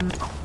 Mm-hmm.